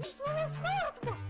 Isso é uma estátua não